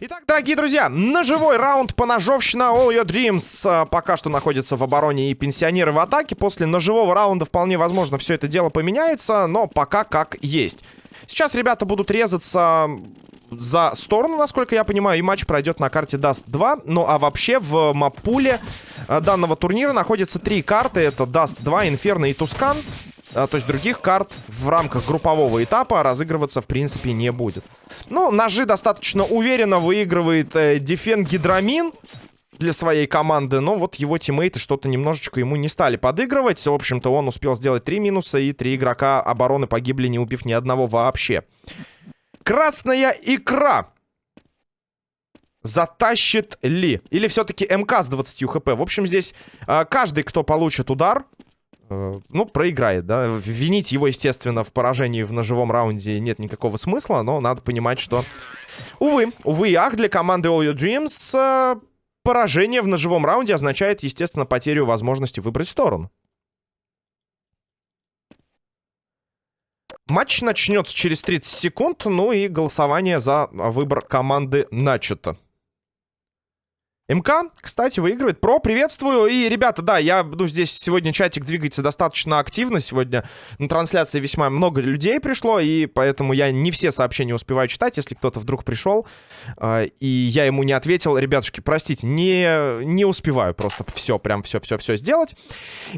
Итак, дорогие друзья, ножевой раунд по ножовщина All Your Dreams а, пока что находится в обороне и пенсионеры в атаке. После ножевого раунда вполне возможно все это дело поменяется, но пока как есть. Сейчас ребята будут резаться за сторону, насколько я понимаю, и матч пройдет на карте Dust 2. Ну а вообще в мапуле а, данного турнира находятся три карты. Это Dust 2, Inferno и Тускан. А, то есть других карт в рамках группового этапа разыгрываться в принципе не будет. Ну, ножи достаточно уверенно выигрывает э, Гидрамин для своей команды, но вот его тиммейты что-то немножечко ему не стали подыгрывать. В общем-то, он успел сделать три минуса, и три игрока обороны погибли, не убив ни одного вообще. Красная икра. Затащит ли? Или все-таки МК с 20 хп? В общем, здесь э, каждый, кто получит удар, ну, проиграет, да. Винить его, естественно, в поражении в ножевом раунде нет никакого смысла, но надо понимать, что... Увы, увы и ах, для команды All Your Dreams э, поражение в ножевом раунде означает, естественно, потерю возможности выбрать сторону. Матч начнется через 30 секунд, ну и голосование за выбор команды начато. МК, кстати, выигрывает. Про, приветствую. И, ребята, да, я буду здесь сегодня чатик двигается достаточно активно. Сегодня на трансляции весьма много людей пришло, и поэтому я не все сообщения успеваю читать. Если кто-то вдруг пришел, э, и я ему не ответил, ребятушки, простите, не, не успеваю просто все, прям все-все-все сделать.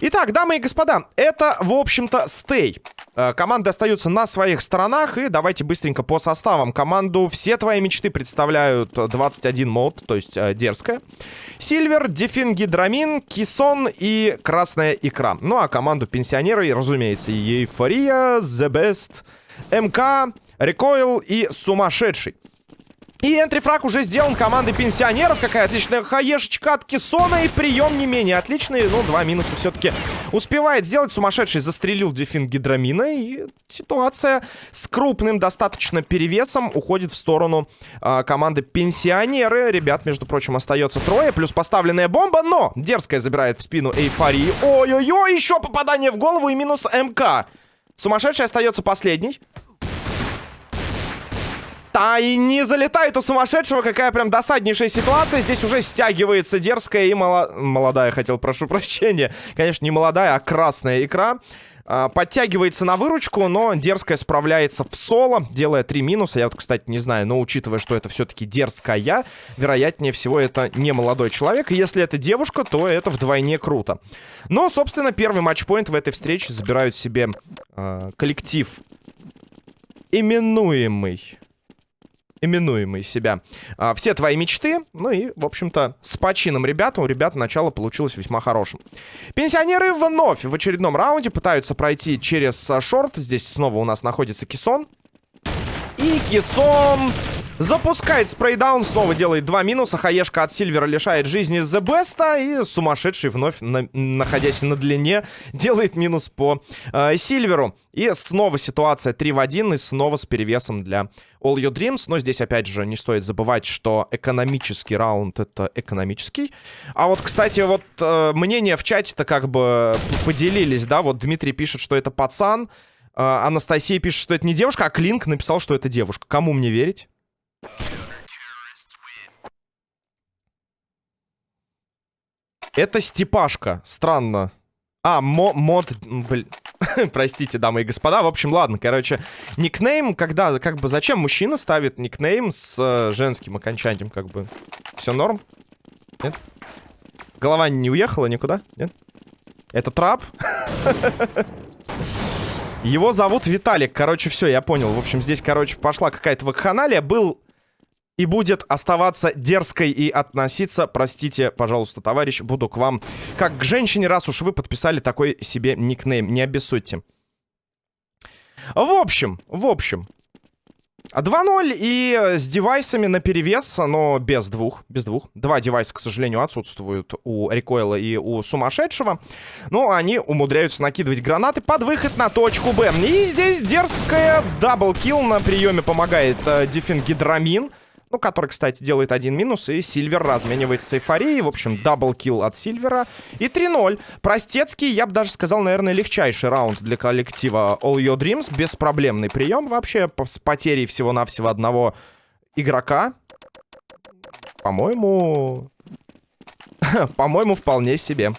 Итак, дамы и господа, это, в общем-то, стей. Э, команды остаются на своих сторонах, и давайте быстренько по составам. Команду «Все твои мечты» представляют 21 мод, то есть э, дерзкая. Сильвер, Дефингидрамин, Кисон и Красная Икра. Ну а команду пенсионеры, разумеется, Ейфория, The Best, МК, Рекойл и Сумасшедший. И энтрифраг уже сделан командой пенсионеров. Какая отличная хаешечка от Кессона. И прием не менее отличный. Ну, два минуса все-таки успевает сделать. Сумасшедший застрелил дефин гидромина. И ситуация с крупным достаточно перевесом уходит в сторону э, команды пенсионеры. Ребят, между прочим, остается трое. Плюс поставленная бомба. Но дерзкая забирает в спину эйфории. Ой-ой-ой, еще попадание в голову и минус МК. Сумасшедший остается последний. А и не залетает у сумасшедшего. Какая прям досаднейшая ситуация. Здесь уже стягивается дерзкая и мало... молодая, хотел, прошу прощения. Конечно, не молодая, а красная икра. А, подтягивается на выручку, но дерзкая справляется в соло, делая три минуса. Я вот, кстати, не знаю, но учитывая, что это все-таки дерзкая, вероятнее всего, это не молодой человек. И если это девушка, то это вдвойне круто. Но, собственно, первый матчпоинт в этой встрече забирают себе э, коллектив именуемый именуемый себя. А, все твои мечты. Ну и, в общем-то, с почином ребята. У ребят начало получилось весьма хорошим. Пенсионеры вновь в очередном раунде пытаются пройти через а, шорт. Здесь снова у нас находится Кисон. И Кисон Запускает спрейдаун, снова делает два минуса. Хаешка от Сильвера лишает жизни The Best. И сумасшедший вновь, на, находясь на длине, делает минус по э, Сильверу. И снова ситуация 3 в 1. И снова с перевесом для All Your Dreams. Но здесь, опять же, не стоит забывать, что экономический раунд — это экономический. А вот, кстати, вот э, мнения в чате-то как бы поделились, да? Вот Дмитрий пишет, что это пацан. Э, Анастасия пишет, что это не девушка, а Клинк написал, что это девушка. Кому мне верить? Это Степашка. Странно. А, мо мод... Простите, дамы и господа. В общем, ладно, короче. Никнейм, когда... Как бы зачем мужчина ставит никнейм с э, женским окончанием? Как бы... Все норм? Нет? Голова не уехала никуда? Нет? Это трап? Его зовут Виталик. Короче, все, я понял. В общем, здесь, короче, пошла какая-то вакханалия. Был и будет оставаться дерзкой и относиться, простите, пожалуйста, товарищ, буду к вам как к женщине, раз уж вы подписали такой себе никнейм. Не обессудьте. В общем, в общем, 2-0 и с девайсами на перевес, но без двух, без двух. Два девайса, к сожалению, отсутствуют у Рекойла и у Сумасшедшего. Но они умудряются накидывать гранаты под выход на точку Б. И здесь дерзкая double kill на приеме помогает э, Дефингидрамин. Ну, который, кстати, делает один минус, и Сильвер разменивается с эйфорией. В общем, double kill от Сильвера. И 3-0. Простецкий, я бы даже сказал, наверное, легчайший раунд для коллектива All Your Dreams. Беспроблемный прием вообще с потерей всего-навсего одного игрока. По-моему... По-моему, вполне себе.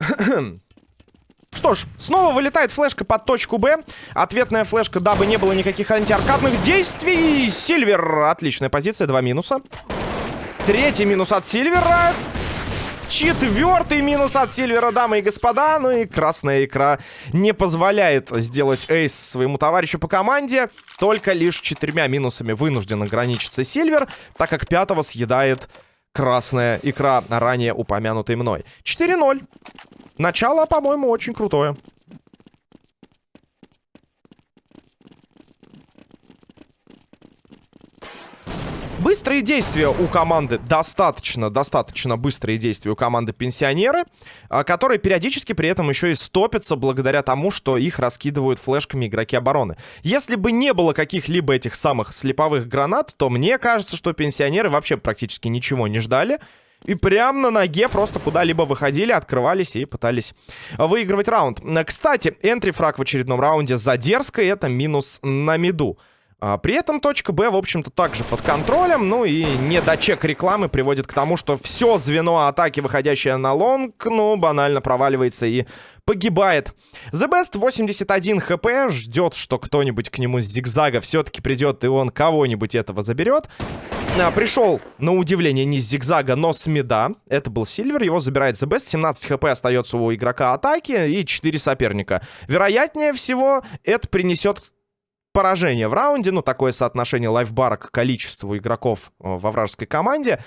Что ж, снова вылетает флешка под точку Б. Ответная флешка, дабы не было никаких антиаркадных действий. Сильвер. Отличная позиция, два минуса. Третий минус от Сильвера. Четвертый минус от Сильвера, дамы и господа. Ну и красная икра не позволяет сделать эйс своему товарищу по команде. Только лишь четырьмя минусами вынужден ограничиться Сильвер, так как пятого съедает красная икра, ранее упомянутой мной. 4-0. Начало, по-моему, очень крутое. Быстрые действия у команды, достаточно, достаточно быстрые действия у команды пенсионеры, а, которые периодически при этом еще и стопятся благодаря тому, что их раскидывают флешками игроки обороны. Если бы не было каких-либо этих самых слеповых гранат, то мне кажется, что пенсионеры вообще практически ничего не ждали. И прям на ноге просто куда-либо выходили, открывались и пытались выигрывать раунд. Кстати, энтри-фраг в очередном раунде за дерзко, это минус на миду. А, при этом точка Б, в общем-то, также под контролем. Ну и недочек рекламы приводит к тому, что все звено атаки, выходящее на лонг, ну, банально проваливается и погибает. The Best 81 хп, ждет, что кто-нибудь к нему с зигзага все-таки придет, и он кого-нибудь этого заберет. А, пришел, на удивление, не с зигзага, но с меда. Это был Сильвер, его забирает The Best. 17 хп остается у игрока атаки и 4 соперника. Вероятнее всего, это принесет поражение в раунде. Ну, такое соотношение лайфбара к количеству игроков э, во вражеской команде.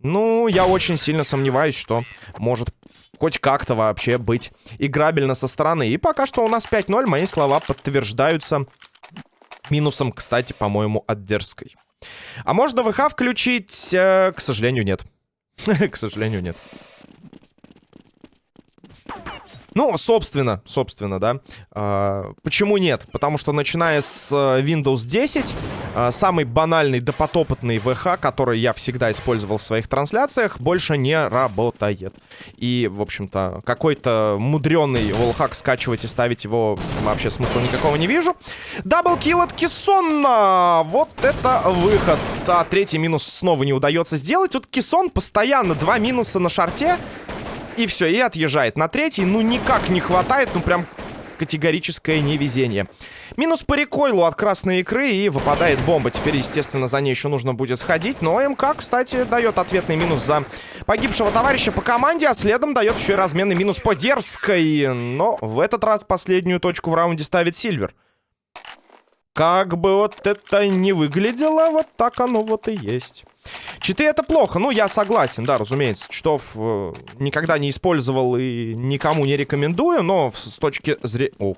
Ну, я очень сильно сомневаюсь, что может хоть как-то вообще быть играбельно со стороны. И пока что у нас 5-0, мои слова подтверждаются минусом, кстати, по-моему, от дерзкой. А можно ВХ включить? Э, к сожалению, нет. К сожалению, нет. Ну, собственно, собственно, да. А, почему нет? Потому что начиная с э, Windows 10, а, самый банальный допотопотный VH, который я всегда использовал в своих трансляциях, больше не работает. И, в общем-то, какой-то мудренный волхак скачивать и ставить его вообще смысла никакого не вижу. Даблкил от Кессона! Вот это выход. А третий минус снова не удается сделать. Вот Кессон постоянно два минуса на шарте. И все, и отъезжает на третий. Ну, никак не хватает, ну, прям категорическое невезение. Минус по рекойлу от красной икры и выпадает бомба. Теперь, естественно, за ней еще нужно будет сходить. Но МК, кстати, дает ответный минус за погибшего товарища по команде, а следом дает еще и разменный минус по дерзкой. Но в этот раз последнюю точку в раунде ставит Сильвер. Как бы вот это не выглядело, вот так оно вот и есть. Читы это плохо, ну я согласен, да, разумеется. Читов э, никогда не использовал и никому не рекомендую, но с точки зрения... Ух,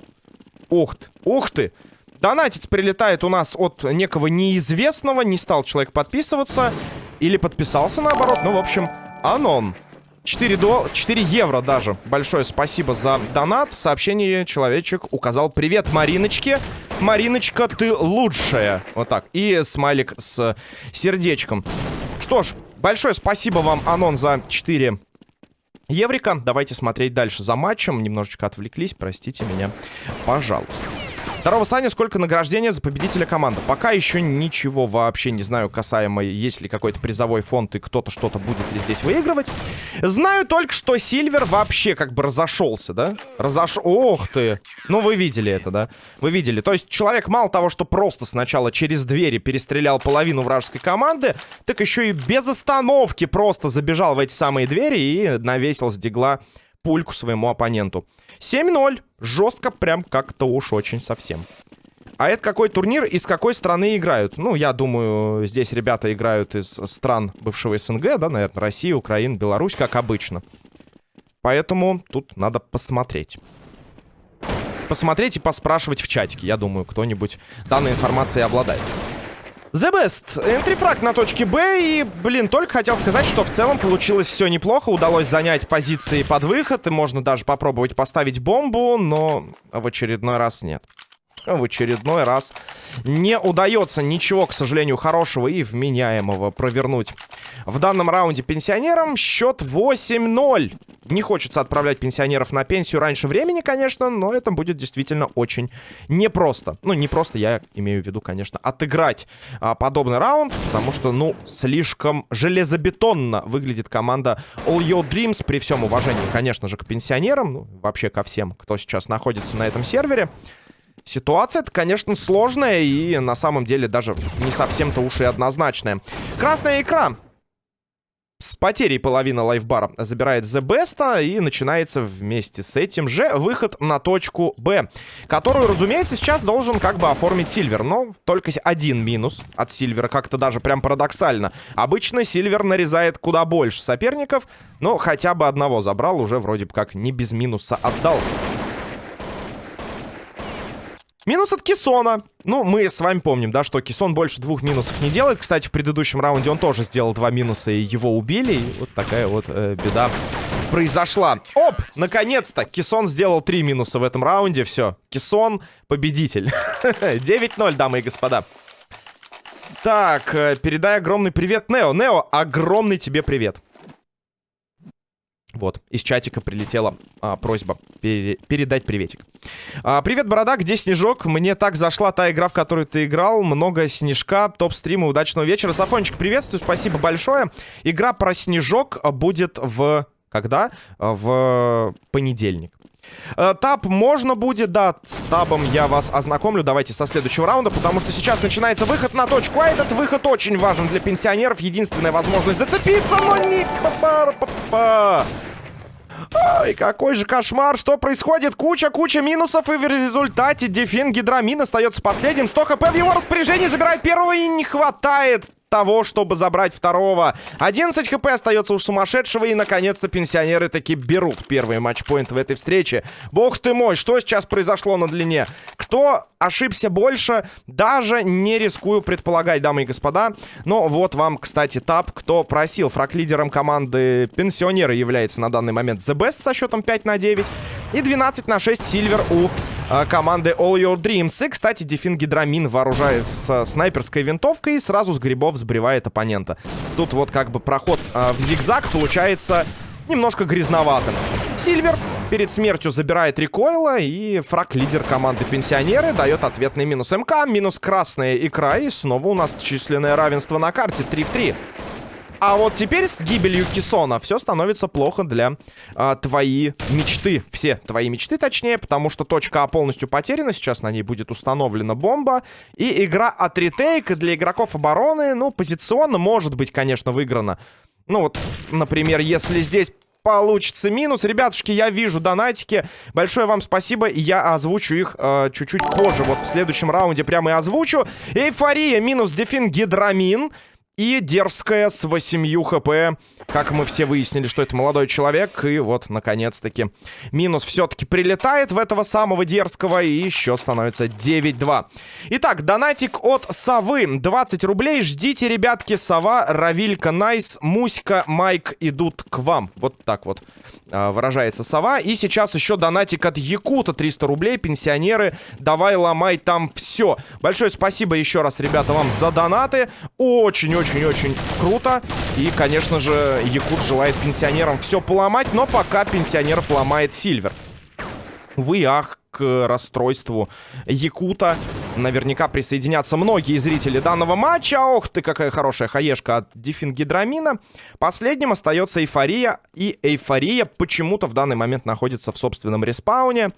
ух ты, ух ты! Донатить прилетает у нас от некого неизвестного, не стал человек подписываться. Или подписался наоборот, ну в общем, анон. 4, до... 4 евро даже. Большое спасибо за донат. Сообщение человечек указал «Привет, Мариночке». Мариночка, ты лучшая. Вот так. И смайлик с сердечком. Что ж, большое спасибо вам, Анон, за 4 еврика. Давайте смотреть дальше за матчем. Немножечко отвлеклись, простите меня, пожалуйста. Здорово, Саня, сколько награждения за победителя команды? Пока еще ничего вообще не знаю касаемо, есть ли какой-то призовой фонд и кто-то что-то будет ли здесь выигрывать. Знаю только, что Сильвер вообще как бы разошелся, да? Разош... Ох ты! Ну, вы видели это, да? Вы видели. То есть человек мало того, что просто сначала через двери перестрелял половину вражеской команды, так еще и без остановки просто забежал в эти самые двери и навесил с дигла пульку своему оппоненту. 7-0. Жестко, прям как-то уж очень совсем. А это какой турнир и с какой страны играют? Ну, я думаю, здесь ребята играют из стран бывшего СНГ, да, наверное, Россия, Украина, Беларусь, как обычно. Поэтому тут надо посмотреть. Посмотреть и поспрашивать в чатике. Я думаю, кто-нибудь данной информацией обладает. The Best. Энтрифраг на точке Б. И, блин, только хотел сказать, что в целом получилось все неплохо. Удалось занять позиции под выход. И можно даже попробовать поставить бомбу, но в очередной раз нет. В очередной раз не удается ничего, к сожалению, хорошего и вменяемого провернуть в данном раунде пенсионерам. Счет 8-0. Не хочется отправлять пенсионеров на пенсию раньше времени, конечно, но это будет действительно очень непросто. Ну, не просто, я имею в виду, конечно, отыграть а, подобный раунд, потому что, ну, слишком железобетонно выглядит команда All Your Dreams, при всем уважении, конечно же, к пенсионерам, ну, вообще ко всем, кто сейчас находится на этом сервере. Ситуация-то, конечно, сложная и на самом деле даже не совсем-то уж и однозначная. Красная икра с потерей половины лайфбара забирает The Best, и начинается вместе с этим же выход на точку Б, которую, разумеется, сейчас должен как бы оформить Сильвер, но только один минус от Сильвера, как-то даже прям парадоксально. Обычно Сильвер нарезает куда больше соперников, но хотя бы одного забрал, уже вроде бы как не без минуса отдался. Минус от Кисона. Ну, мы с вами помним, да, что Кисон больше двух минусов не делает. Кстати, в предыдущем раунде он тоже сделал два минуса, и его убили. И вот такая вот э, беда произошла. Оп! Наконец-то! Кисон сделал три минуса в этом раунде. Все. Кисон победитель. 9-0, дамы и господа. Так, э, передай огромный привет Нео. Нео, огромный тебе привет. Вот, из чатика прилетела а, просьба пере передать приветик. А, привет, Борода, где Снежок? Мне так зашла та игра, в которую ты играл. Много снежка, топ-стрима, удачного вечера. Сафончик, приветствую, спасибо большое. Игра про Снежок будет в... Когда? В понедельник. Э, таб можно будет, да, с табом я вас ознакомлю. Давайте со следующего раунда, потому что сейчас начинается выход на точку. А этот выход очень важен для пенсионеров. Единственная возможность зацепиться, но не... Ай, какой же кошмар, что происходит? Куча-куча минусов, и в результате Дефин Гидрамин остается последним. 100 хп в его распоряжении, забирает первого, и не хватает того, чтобы забрать второго. 11 хп остается у сумасшедшего. И, наконец-то, пенсионеры таки берут первый матчпоинт в этой встрече. Бог ты мой, что сейчас произошло на длине? Кто ошибся больше? Даже не рискую предполагать, дамы и господа. Но вот вам, кстати, тап, кто просил. Фраг-лидером команды пенсионеры является на данный момент The Best со счетом 5 на 9. И 12 на 6 Сильвер у команды All Your Dreams. И, кстати, Дефин Гидрамин вооружается снайперской винтовкой и сразу с грибов сбривает оппонента. Тут вот как бы проход э, в зигзаг получается немножко грязноватым. Сильвер перед смертью забирает рекойла, и фраг-лидер команды Пенсионеры дает ответный минус МК, минус красная икра, и снова у нас численное равенство на карте 3 в 3. А вот теперь с гибелью Кисона все становится плохо для а, твои мечты. Все твои мечты, точнее, потому что точка А полностью потеряна. Сейчас на ней будет установлена бомба. И игра от ретейк для игроков обороны, ну, позиционно может быть, конечно, выиграна. Ну вот, например, если здесь получится минус. Ребятушки, я вижу донатики. Большое вам спасибо. Я озвучу их э, чуть-чуть позже. Вот в следующем раунде прямо и озвучу. Эйфория минус дефин гидрамин. И дерзкая с 8 хп. Как мы все выяснили, что это молодой человек. И вот, наконец-таки, минус все-таки прилетает в этого самого дерзкого. И еще становится 9-2. Итак, донатик от Совы. 20 рублей. Ждите, ребятки. Сова, Равилька, Найс, Муська, Майк идут к вам. Вот так вот а, выражается Сова. И сейчас еще донатик от Якута. 300 рублей. Пенсионеры, давай ломай там все. Большое спасибо еще раз, ребята, вам за донаты. Очень-очень очень-очень круто. И, конечно же, Якут желает пенсионерам все поломать, но пока пенсионеров ломает Сильвер. Вы ах, к расстройству Якута наверняка присоединятся многие зрители данного матча. Ох ты, какая хорошая хаешка от Дифингидрамина. Последним остается Эйфория. И Эйфория почему-то в данный момент находится в собственном респауне.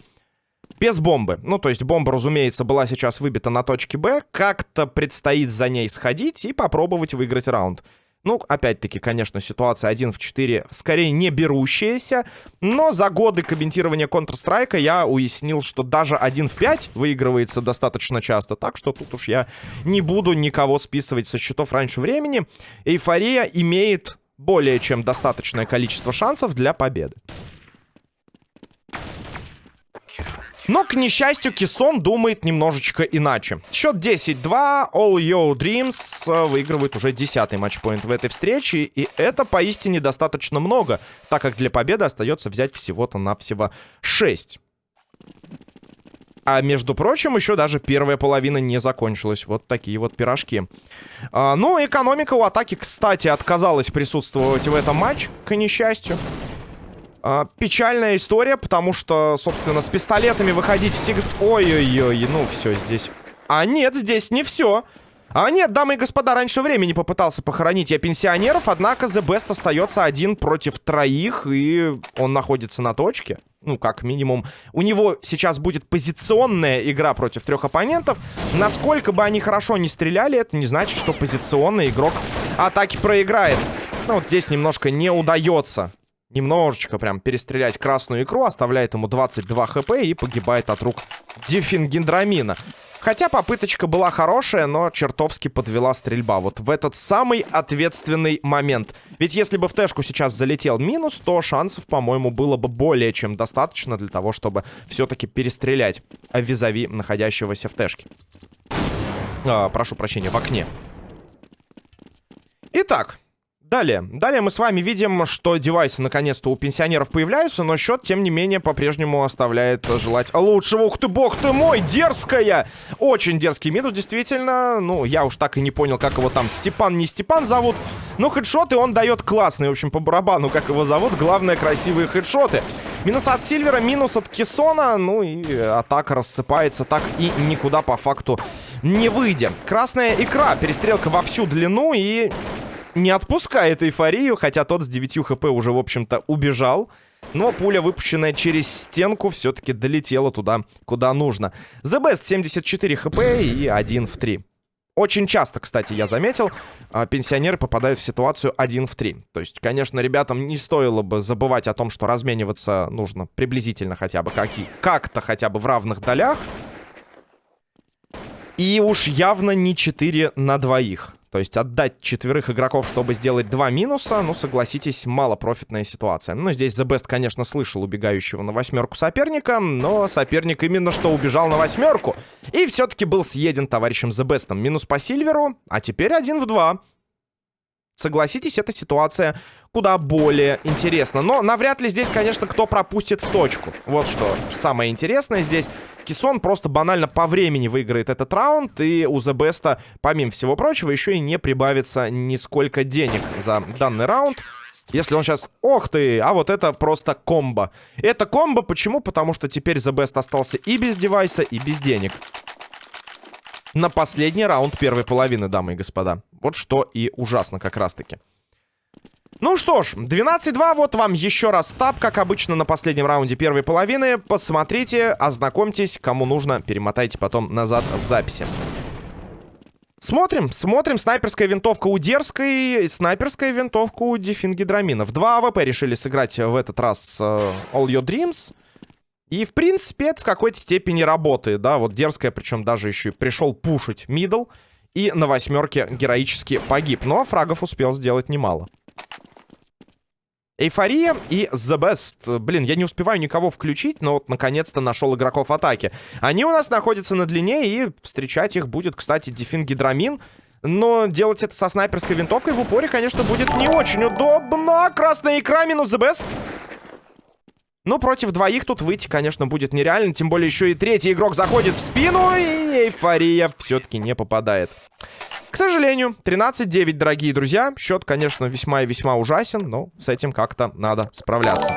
Без бомбы. Ну, то есть бомба, разумеется, была сейчас выбита на точке Б. Как-то предстоит за ней сходить и попробовать выиграть раунд. Ну, опять-таки, конечно, ситуация 1 в 4 скорее не берущаяся. Но за годы комментирования Counter-Strike я уяснил, что даже 1 в 5 выигрывается достаточно часто. Так что тут уж я не буду никого списывать со счетов раньше времени. Эйфория имеет более чем достаточное количество шансов для победы. Но, к несчастью, Кисон думает немножечко иначе. Счет 10-2. All Your Dreams э, выигрывает уже 10-й матчпоинт в этой встрече. И это поистине достаточно много, так как для победы остается взять всего-то навсего 6. А между прочим, еще даже первая половина не закончилась. Вот такие вот пирожки. А, ну, экономика у атаки, кстати, отказалась присутствовать в этом матче, к несчастью. А, печальная история, потому что, собственно, с пистолетами выходить всегда... Ой-ой-ой, ну все здесь... А нет, здесь не все. А нет, дамы и господа, раньше времени попытался похоронить я пенсионеров, однако The Best остается один против троих, и он находится на точке. Ну, как минимум. У него сейчас будет позиционная игра против трех оппонентов. Насколько бы они хорошо не стреляли, это не значит, что позиционный игрок атаки проиграет. Ну, вот здесь немножко не удается немножечко прям перестрелять красную икру, оставляет ему 22 хп и погибает от рук дифингендрамина. Хотя попыточка была хорошая, но чертовски подвела стрельба. Вот в этот самый ответственный момент. Ведь если бы в тэшку сейчас залетел минус, то шансов, по-моему, было бы более чем достаточно для того, чтобы все-таки перестрелять визави находящегося в тэшке. А, прошу прощения, в окне. Итак, Далее. Далее мы с вами видим, что девайсы наконец-то у пенсионеров появляются, но счет, тем не менее, по-прежнему оставляет желать лучшего. Ух ты, бог ты мой, дерзкая! Очень дерзкий минус, действительно. Ну, я уж так и не понял, как его там Степан, не Степан зовут. Но хедшоты он дает классные, в общем, по барабану, как его зовут. Главное, красивые хедшоты. Минус от Сильвера, минус от Кессона. Ну и атака рассыпается так и никуда по факту не выйдя. Красная икра, перестрелка во всю длину и не отпускает эйфорию, хотя тот с 9 хп уже, в общем-то, убежал. Но пуля, выпущенная через стенку, все-таки долетела туда, куда нужно. The Best 74 хп и 1 в 3. Очень часто, кстати, я заметил, а, пенсионеры попадают в ситуацию 1 в 3. То есть, конечно, ребятам не стоило бы забывать о том, что размениваться нужно приблизительно хотя бы как-то хотя бы в равных долях. И уж явно не 4 на двоих. То есть отдать четверых игроков, чтобы сделать два минуса, ну, согласитесь, малопрофитная ситуация. Ну, здесь The Best, конечно, слышал убегающего на восьмерку соперника, но соперник именно что убежал на восьмерку. И все-таки был съеден товарищем The Best. Минус по Сильверу, а теперь один в два. Согласитесь, эта ситуация куда более интересна. Но навряд ли здесь, конечно, кто пропустит в точку. Вот что самое интересное здесь. Кисон просто банально по времени выиграет этот раунд. И у The Best, помимо всего прочего, еще и не прибавится нисколько денег за данный раунд. Если он сейчас... Ох ты! А вот это просто комбо. Это комбо почему? Потому что теперь The Best остался и без девайса, и без денег на последний раунд первой половины, дамы и господа. Вот что и ужасно как раз-таки. Ну что ж, 12-2, вот вам еще раз тап, как обычно, на последнем раунде первой половины. Посмотрите, ознакомьтесь, кому нужно, перемотайте потом назад в записи. Смотрим, смотрим. Снайперская винтовка у Дерзкой, снайперская винтовка у Дефингидраминов. Два АВП решили сыграть в этот раз э, All Your Dreams. И, в принципе, это в какой-то степени работает, да, вот дерзкая, причем даже еще и пришел пушить middle, и на восьмерке героически погиб, но фрагов успел сделать немало. Эйфория и The Best. Блин, я не успеваю никого включить, но вот наконец-то нашел игроков атаки. Они у нас находятся на длине, и встречать их будет, кстати, Дефин Гидрамин. Но делать это со снайперской винтовкой в упоре, конечно, будет не очень удобно. Красная икра минус The Best. Ну, против двоих тут выйти, конечно, будет нереально. Тем более еще и третий игрок заходит в спину, и эйфория все-таки не попадает. К сожалению, 13-9, дорогие друзья. Счет, конечно, весьма и весьма ужасен, но с этим как-то надо справляться.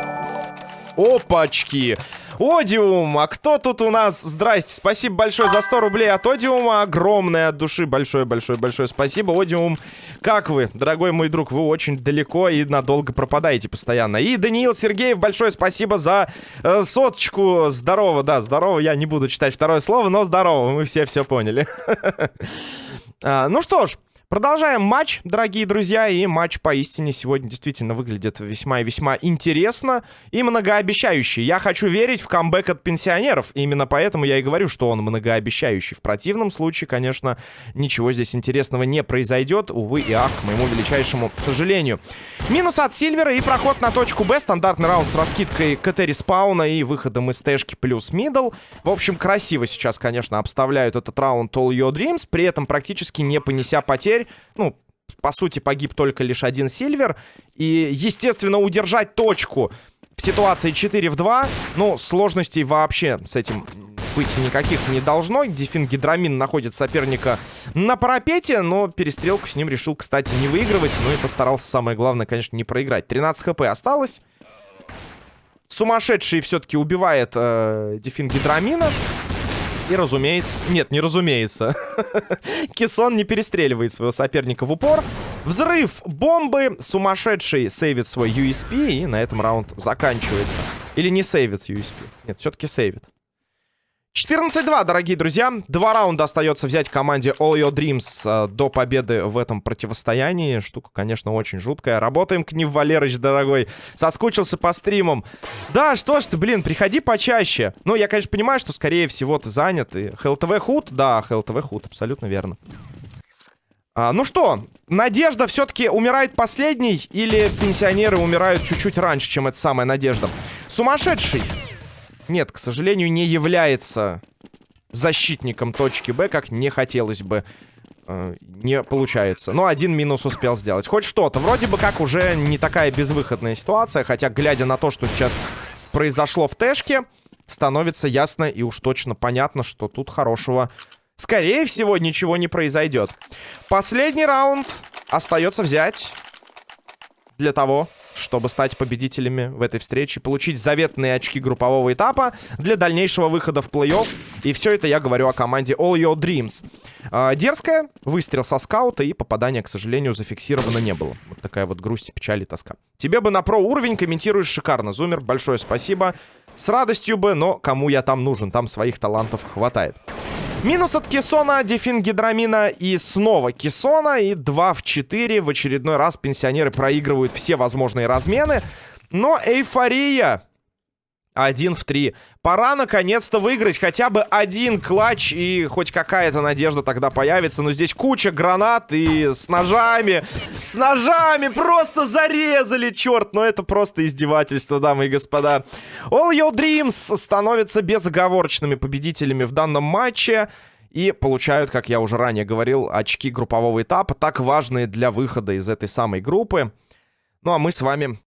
Опачки! Одиум, а кто тут у нас? Здрасте, спасибо большое за 100 рублей от Одиума. Огромное от души, большое-большое-большое спасибо. Одиум, как вы, дорогой мой друг? Вы очень далеко и надолго пропадаете постоянно. И Даниил Сергеев, большое спасибо за э, соточку. Здорово, да, здорово. Я не буду читать второе слово, но здорово, мы все все поняли. А, ну что ж, Продолжаем матч, дорогие друзья, и матч поистине сегодня действительно выглядит весьма и весьма интересно и многообещающий. Я хочу верить в камбэк от пенсионеров, именно поэтому я и говорю, что он многообещающий. В противном случае, конечно, ничего здесь интересного не произойдет, увы и ах, к моему величайшему сожалению. Минус от Сильвера и проход на точку Б, стандартный раунд с раскидкой КТ респауна и выходом из тэшки плюс middle. В общем, красиво сейчас, конечно, обставляют этот раунд All Your Dreams, при этом практически не понеся потерь теперь, ну, по сути, погиб только лишь один Сильвер. И, естественно, удержать точку в ситуации 4 в 2, ну, сложностей вообще с этим быть никаких не должно. Дефин Гидрамин находит соперника на парапете, но перестрелку с ним решил, кстати, не выигрывать. Ну и постарался, самое главное, конечно, не проиграть. 13 хп осталось. Сумасшедший все-таки убивает э, Дефин Гидрамина. И, разумеется... Нет, не разумеется. Кисон не перестреливает своего соперника в упор. Взрыв бомбы. Сумасшедший сейвит свой USP. И на этом раунд заканчивается. Или не сейвит USP. Нет, все-таки сейвит. 14-2, дорогие друзья. Два раунда остается взять команде All Your Dreams э, до победы в этом противостоянии. Штука, конечно, очень жуткая. Работаем к ним, Валерыч, дорогой. Соскучился по стримам. Да, что ж ты, блин, приходи почаще. Ну, я, конечно, понимаю, что, скорее всего, ты занят. И ХЛТВ худ? Да, ХЛТВ худ, абсолютно верно. А, ну что, Надежда все-таки умирает последней или пенсионеры умирают чуть-чуть раньше, чем эта самая Надежда? Сумасшедший нет, к сожалению, не является защитником точки Б, как не хотелось бы. Э, не получается. Но один минус успел сделать. Хоть что-то. Вроде бы как уже не такая безвыходная ситуация. Хотя, глядя на то, что сейчас произошло в Тэшке, становится ясно и уж точно понятно, что тут хорошего, скорее всего, ничего не произойдет. Последний раунд остается взять для того, чтобы стать победителями в этой встрече, получить заветные очки группового этапа для дальнейшего выхода в плей-офф. И все это я говорю о команде All Your Dreams. Э, дерзкая, выстрел со скаута и попадания, к сожалению, зафиксировано не было. Вот такая вот грусть, печаль и тоска. Тебе бы на про уровень комментируешь шикарно, Зумер, большое спасибо. С радостью бы, но кому я там нужен, там своих талантов хватает. Минус от Кессона, дефин гидрамина и снова Кессона. И 2 в 4. В очередной раз пенсионеры проигрывают все возможные размены. Но эйфория один в три. Пора наконец-то выиграть хотя бы один клатч, и хоть какая-то надежда тогда появится. Но здесь куча гранат и с ножами. С ножами просто зарезали, черт. Но это просто издевательство, дамы и господа. All Your Dreams становятся безоговорочными победителями в данном матче. И получают, как я уже ранее говорил, очки группового этапа, так важные для выхода из этой самой группы. Ну а мы с вами